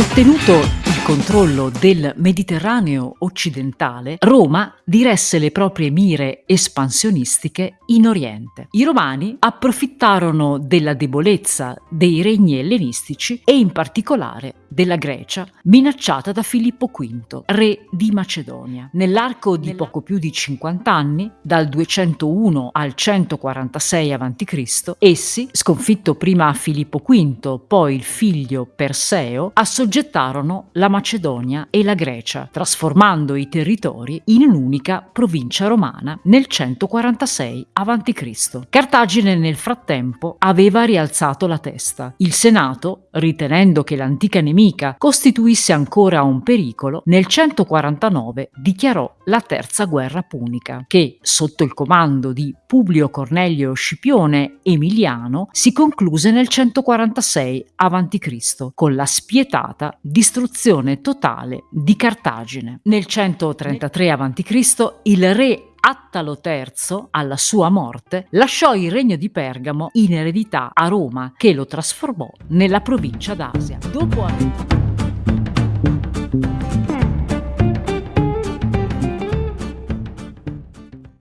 Ottenuto controllo del Mediterraneo occidentale, Roma diresse le proprie mire espansionistiche in Oriente. I romani approfittarono della debolezza dei regni ellenistici e in particolare della Grecia, minacciata da Filippo V, re di Macedonia. Nell'arco di poco più di 50 anni, dal 201 al 146 a.C., essi, sconfitto prima Filippo V, poi il figlio Perseo, assoggettarono la Macedonia e la Grecia, trasformando i territori in un'unica provincia romana nel 146 a.C. Cartagine nel frattempo aveva rialzato la testa. Il Senato, ritenendo che l'antica nemica costituisse ancora un pericolo, nel 149 dichiarò la Terza Guerra Punica, che, sotto il comando di Publio Cornelio Scipione Emiliano, si concluse nel 146 a.C. con la spietata distruzione totale di Cartagine. Nel 133 a.C. il re Attalo III, alla sua morte, lasciò il regno di Pergamo in eredità a Roma, che lo trasformò nella provincia d'Asia. Dopo